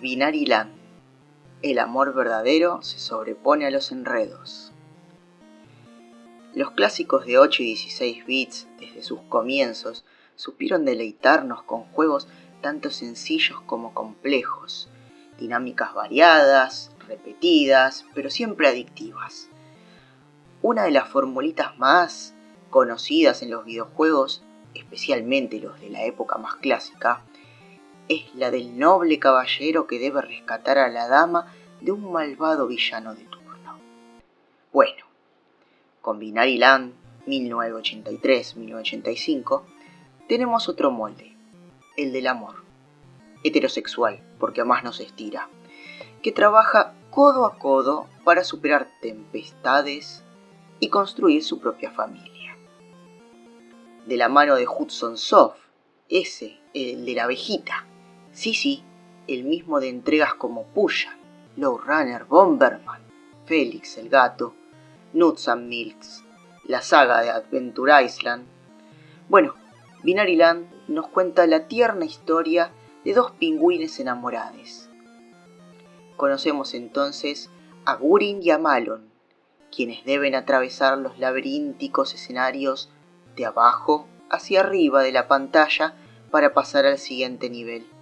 Binary Land. El amor verdadero se sobrepone a los enredos. Los clásicos de 8 y 16 bits, desde sus comienzos, supieron deleitarnos con juegos tanto sencillos como complejos, dinámicas variadas, repetidas, pero siempre adictivas. Una de las formulitas más conocidas en los videojuegos, especialmente los de la época más clásica, es la del noble caballero que debe rescatar a la dama de un malvado villano de turno. Bueno, con Binary Land 1983-1985 tenemos otro molde, el del amor, heterosexual, porque a más nos estira, que trabaja codo a codo para superar tempestades y construir su propia familia. De la mano de Hudson Soft, ese, el de la abejita, Sí, sí, el mismo de entregas como Puya, Low Runner, Bomberman, Félix el gato, Nuts and Milks, la saga de Adventure Island. Bueno, Binary Land nos cuenta la tierna historia de dos pingüines enamorados. Conocemos entonces a Gurin y a Malon, quienes deben atravesar los laberínticos escenarios de abajo hacia arriba de la pantalla para pasar al siguiente nivel.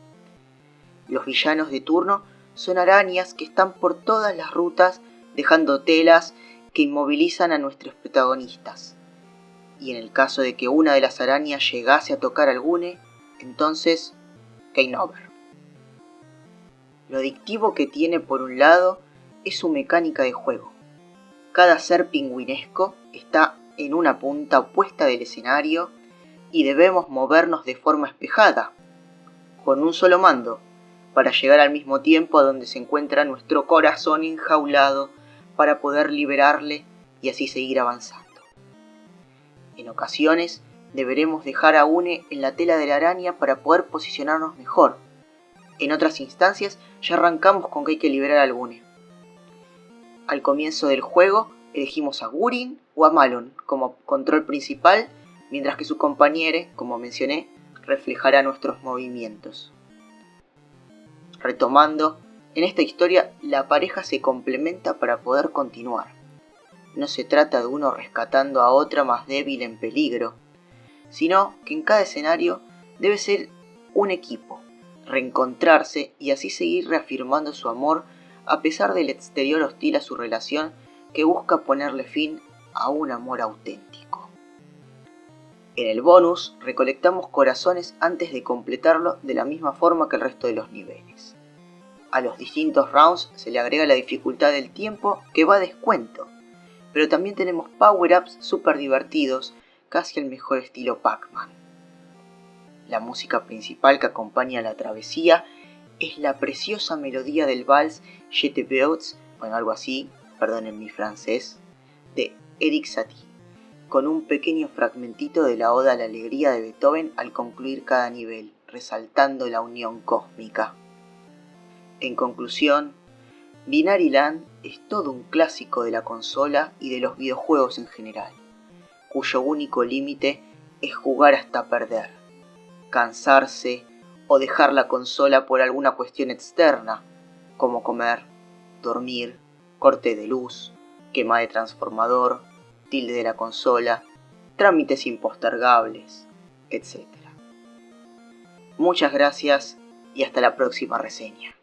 Los villanos de turno son arañas que están por todas las rutas dejando telas que inmovilizan a nuestros protagonistas. Y en el caso de que una de las arañas llegase a tocar a Gune, entonces, game over. Lo adictivo que tiene por un lado es su mecánica de juego. Cada ser pingüinesco está en una punta opuesta del escenario y debemos movernos de forma espejada, con un solo mando, para llegar al mismo tiempo a donde se encuentra nuestro corazón enjaulado para poder liberarle y así seguir avanzando. En ocasiones deberemos dejar a Une en la tela de la araña para poder posicionarnos mejor. En otras instancias ya arrancamos con que hay que liberar a Une. Al comienzo del juego elegimos a Gurin o a Malon como control principal, mientras que su compañero, como mencioné, reflejará nuestros movimientos. Retomando, en esta historia la pareja se complementa para poder continuar. No se trata de uno rescatando a otra más débil en peligro, sino que en cada escenario debe ser un equipo, reencontrarse y así seguir reafirmando su amor a pesar del exterior hostil a su relación que busca ponerle fin a un amor auténtico. En el bonus recolectamos corazones antes de completarlo de la misma forma que el resto de los niveles. A los distintos rounds se le agrega la dificultad del tiempo que va a descuento, pero también tenemos power-ups super divertidos, casi el mejor estilo Pac-Man. La música principal que acompaña la travesía es la preciosa melodía del vals Jete Beaux, o algo así, perdonen mi francés, de Eric Satie, con un pequeño fragmentito de la Oda a la Alegría de Beethoven al concluir cada nivel, resaltando la unión cósmica. En conclusión, Binary Land es todo un clásico de la consola y de los videojuegos en general, cuyo único límite es jugar hasta perder, cansarse o dejar la consola por alguna cuestión externa, como comer, dormir, corte de luz, quema de transformador, tilde de la consola, trámites impostergables, etc. Muchas gracias y hasta la próxima reseña.